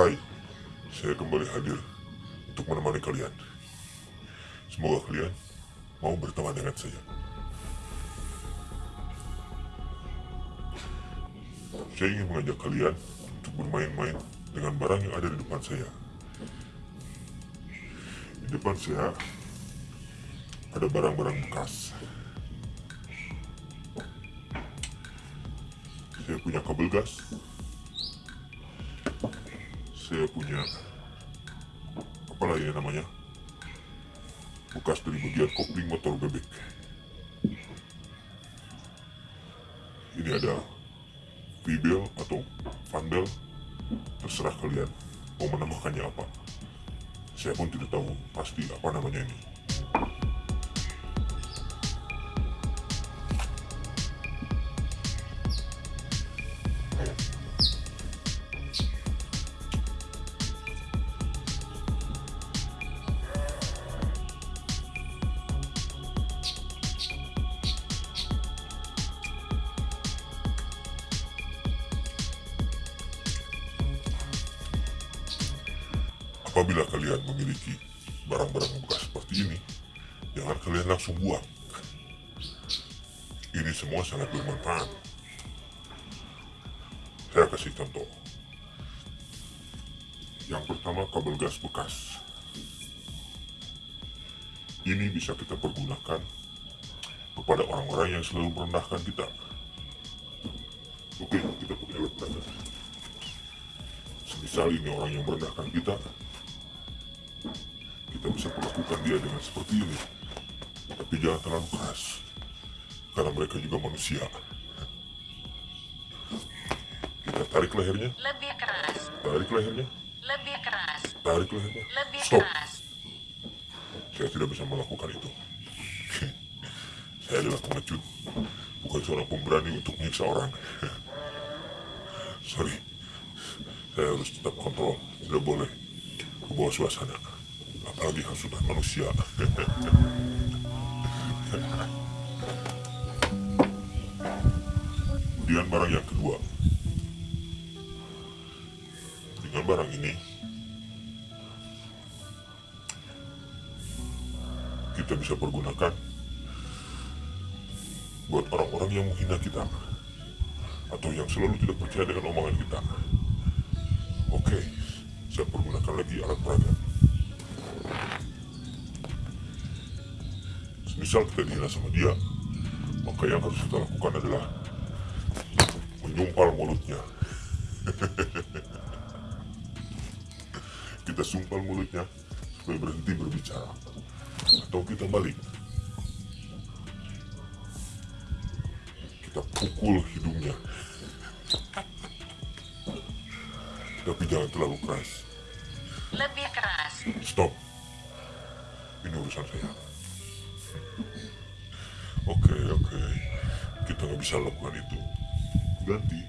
Hai, saya kembali hadir untuk menemani kalian. Semoga kalian mau berteman dengan saya. Saya ingin mengajak kalian untuk bermain-main dengan barang yang ada di depan saya. Di depan saya ada barang-barang bekas. Saya punya kabel gas. Saya punya apa lagi ya namanya? Bekas dari bagian kopling motor bebek. Ini ada V-bel atau fan-bel terserah kalian mau menambahkannya apa saya pun tidak tahu pasti apa namanya ini Apabila kalian memiliki barang-barang bekas seperti ini, jangan kalian langsung buang. Ini semua sangat bermanfaat. Saya kasih contoh. Yang pertama kabel gas bekas. Ini bisa kita pergunakan kepada orang-orang yang selalu merendahkan kita. Oke, kita pakai alat. Semisal ini orang yang merendahkan kita, kita bisa perlakukan dia dengan seperti ini. Tapi jangan terlalu keras. Karena mereka juga manusia. Kita tarik lehernya, Lebih keras, tarik lehernya, lebih keras, tarik lehernya. lebih Stop. keras. Saya tidak bisa melakukan itu. Saya adalah pengecut, bukan seorang pemberani untuk menyiksa orang. Sorry, saya harus tetap kontrol, tidak boleh ke bawah suasana. Apalagi hasutan manusia. Kemudian barang yang kedua. Dengan barang ini, kita bisa pergunakan buat orang-orang yang menghina kita atau yang selalu tidak percaya dengan omongan kita. Saya pergunakan lagi alat peraga. Misal kita dihina sama dia, maka yang harus kita lakukan adalah menyumpal mulutnya. kita sumpal mulutnya supaya berhenti berbicara atau kita balik kita pukul hidungnya tapi jangan terlalu keras. Lebih keras, stop. Ini urusan saya. Oke oke. Kita nggak bisa lakukan itu. Ganti.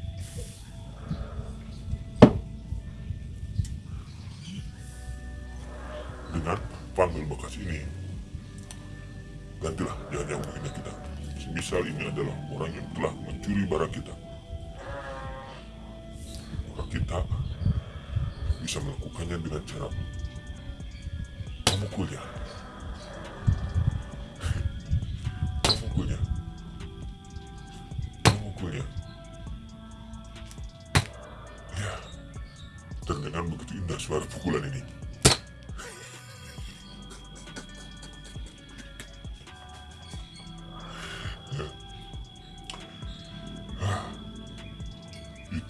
Dengan panggil bekas ini. Gantilah jangan yang menghina kita. Misal ini adalah orang yang telah mencuri barang kita. Maka kita bisa melakukannya dengan cara memukulnya memukulnya ya. Terdengar begitu indah suara pukulan ini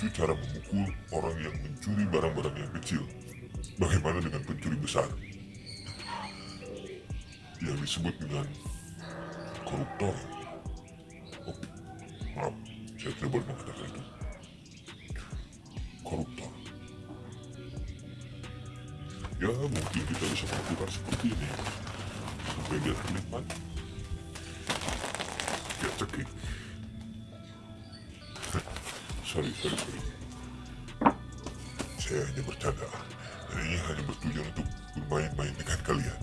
Itu cara memukul orang yang mencuri barang-barang yang kecil. Bagaimana dengan pencuri besar? Yang disebut dengan koruptor. Oh, maaf, saya tidak boleh mengatakan itu. Koruptor. Ya, mungkin kita bisa melakukan seperti ini. Supaya dia terlibat sorry sorry sorry. Saya hanya bercanda. Dan ini hanya bertujuan untuk bermain-main dengan kalian.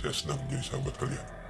Saya senang menjadi sahabat kalian